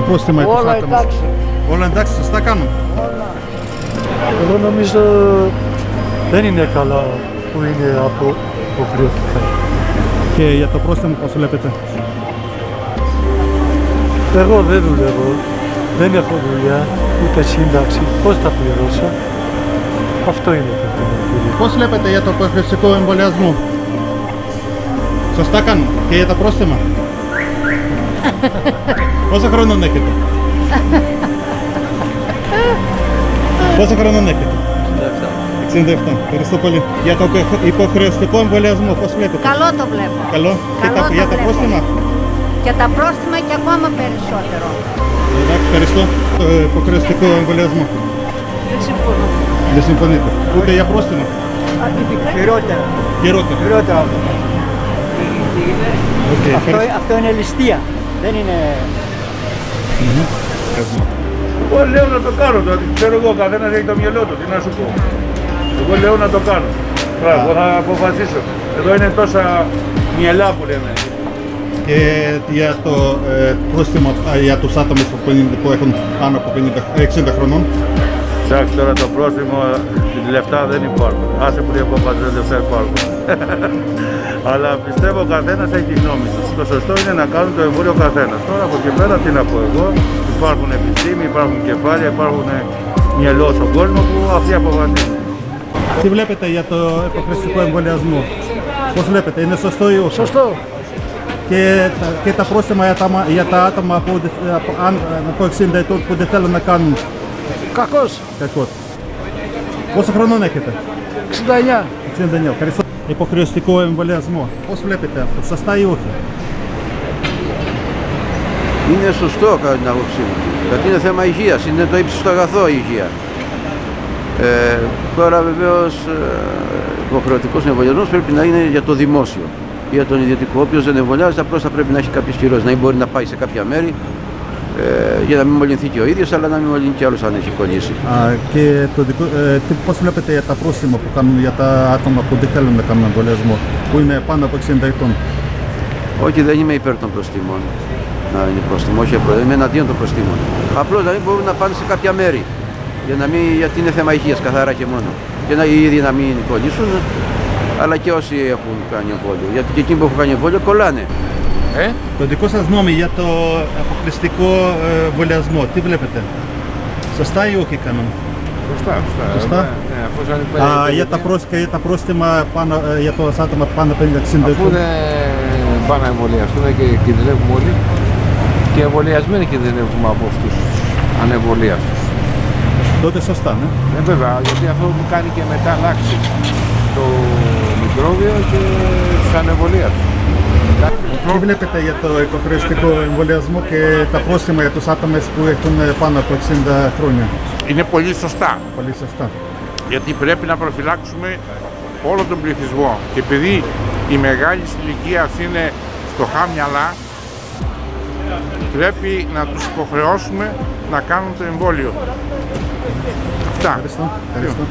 πρόστιμα για τους Όλα άτομους. εντάξει. Όλα εντάξει, σωστά κάνουν. Εγώ νομίζω δεν είναι καλά που είναι από υποχρεωτικά. Και για το πρόστιμο πώς βλέπετε; Εγώ δεν δουλεύω, δεν έχω δουλειά, ούτε σύνταξη. Πώς θα πληρώσω; Αυτό είναι το θέμα. κύριε. Πώς βλέπετε για το υποχρεωτικό εμβολιασμό; Σωστά κάνουν. Και για τα πρόστιμα; Πόσο χρόνο έχετε; Πόσο χρόνο έχετε; 67. Ευχαριστώ πολύ. Για το υποχρεωτικό εμβολιασμό, πώς βλέπετε; Καλό το βλέπω. Καλό. Και Καλό τα, το για τα βλέπω. πρόστιμα; Και τα πρόστιμα και ακόμα περισσότερο. Εντάξει, ευχαριστώ. Το υποχρεωτικό εμβολιασμό. Δεν συμφωνώ. Δεν συμφωνείτε. Ούτε για πρόστιμα; Χειρότερα. Χειρότερα. Χειρότερα αυτό. Οκ, Αυτό, ευχαριστώ. αυτό είναι ληστεία. Δεν είναι... Εγώ λέω να το κάνω τώρα. Ξέρω εγώ, ο καθένας έχει το μυαλό του. Τι να σου πω. Εγώ λέω να το κάνω. Τώρα, εγώ θα αποφασίσω. Εδώ είναι τόσα μυαλά που λέμε. Και για το ε, πρόστιμο ε, για τους άτομους που, 50 που έχουν πάνω από 50, 60 χρονών. Εντάξει, τώρα το πρόστιμο, λεφτά δεν υπάρχουν. Άσε που λέει ο Παπατζέλ, λεφτά υπάρχουν. Αλλά πιστεύω ο καθένας έχει τη γνώμη του. Το σωστό είναι να κάνουν το εμβόλιο ο καθένας. Τώρα από εκεί πέρα τι να πω εγώ. Υπάρχουν επιστήμη, υπάρχουν κεφάλια, υπάρχουν μυαλό στον κόσμο που αυτοί αποφασίζουν. Τι βλέπετε για το υποχρεωτικό εμβολιασμό; Πώς βλέπετε, είναι σωστό ή όχι; Σωστό. Και τα, και τα πρόστιμα για τα, μα- για τα άτομα που, δεν- από, αν, από 60 ετών που δεν θέλουν να κάνουν; Κακός. κακός. Πόσο χρόνο έχετε; 69. 69. Ευχαριστώ. Υποχρεωτικό εμβολιασμό. Πώς βλέπετε αυτό, σωστά ή όχι; Είναι σωστό κατά την άποψή μου. Γιατί είναι θέμα υγείας, είναι το ύψιστο αγαθό η υγεία. Ε, τώρα βεβαίως υποχρεωτικός εμβολιασμός πρέπει να είναι για το δημόσιο. Για τον ιδιωτικό, όποιος δεν εμβολιάζεται, απλώς θα πρέπει να έχει κάποιες κυρώσεις. Να μην μπορεί να πάει σε κάποια μέρη ε, για να μην μολυνθεί και ο ίδιος, αλλά να μην μολυνθεί και άλλος αν έχει κολλήσει. Α, και το δικό, ε, τι, πώς βλέπετε για τα πρόστιμα που κάνουν για τα άτομα που δεν θέλουν να κάνουν εμβολιασμό, που είναι πάνω από 60 ετών; Όχι, δεν είμαι υπέρ των προστήμων. Να είναι πρόστιμο, όχι απλό, είμαι εναντίον των προστήμων. Απλώς να μην μπορούν να πάνε σε κάποια μέρη. Για να μην, γιατί είναι θέμα υγείας καθαρά και μόνο. Και να οι ίδιοι να μην κολλήσουν, αλλά και όσοι έχουν κάνει εμβόλιο. Γιατί και εκείνοι που έχουν κάνει εμβόλιο κολλάνε. Το δικό σας νόμο για το αποκλειστικό ε, εμβολιασμό, τι βλέπετε; Σωστά ή όχι κάνουν. Σωστά, σωστά. Σωστά. Ναι, αφού σαν Α, για, τα πρόσ, και για τα πρόστιμα πάνω, ε, για το άτομα πάνω από 50-60 Αφού ετών. δεν πάνε να εμβολιαστούν και κινδυνεύουμε όλοι και εμβολιασμένοι κινδυνεύουμε από αυτούς ανεμβολίαστους. Τότε σωστά, ναι. Ε, βέβαια, γιατί αυτό που κάνει και μετά αλλάξει το μικρόβιο και τους ανεμβολίαστους. Τι βλέπετε για το υποχρεωτικό εμβολιασμό και τα πρόστιμα για τους άτομα που έχουν ε, πάνω από 60 χρόνια. Είναι πολύ σωστά, Πολύ σωστά. γιατί πρέπει να προφυλάξουμε όλο τον πληθυσμό. Και επειδή οι μεγάλη ηλικία είναι φτωχά μυαλά, πρέπει να τους υποχρεώσουμε να κάνουν το εμβόλιο. Αυτά. Ευχαριστώ. Ευχαριστώ.